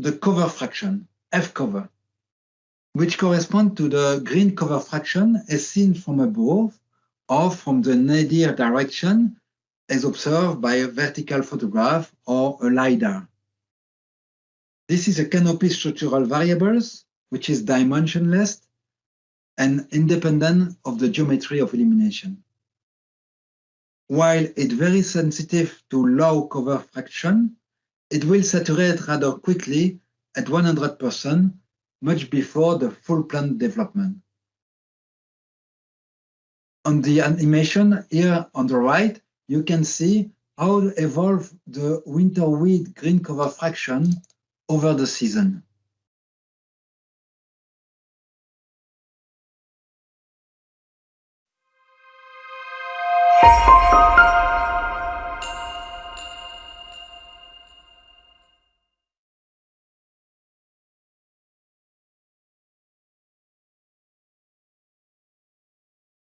the cover fraction, F cover, which corresponds to the green cover fraction as seen from above or from the nadir direction as observed by a vertical photograph or a LiDAR. This is a canopy structural variables, which is dimensionless and independent of the geometry of illumination. While it's very sensitive to low cover fraction, it will saturate rather quickly at 100%, much before the full plant development. On the animation here on the right, you can see how evolve the winter wheat green cover fraction over the season.